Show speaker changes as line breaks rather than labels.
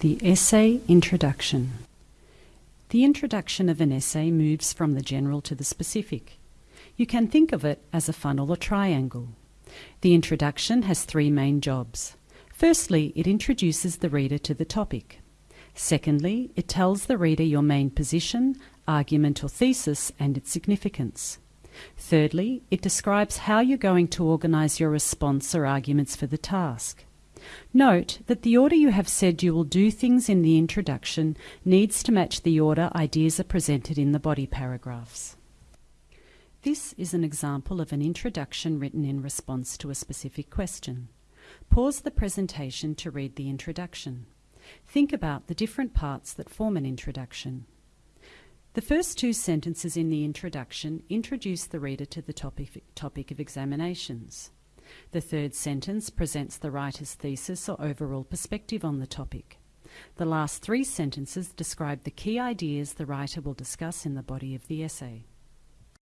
The Essay Introduction The introduction of an essay moves from the general to the specific. You can think of it as a funnel or triangle. The introduction has three main jobs. Firstly, it introduces the reader to the topic. Secondly, it tells the reader your main position, argument, or thesis and its significance. Thirdly, it describes how you're going to organize your response or arguments for the task. Note that the order you have said you will do things in the introduction needs to match the order ideas are presented in the body paragraphs. This is an example of an introduction written in response to a specific question. Pause the presentation to read the introduction. Think about the different parts that form an introduction. The first two sentences in the introduction introduce the reader to the topic, topic of examinations. The third sentence presents the writer's thesis or overall perspective on the topic. The last three sentences describe the key ideas the writer will discuss in the body of the essay.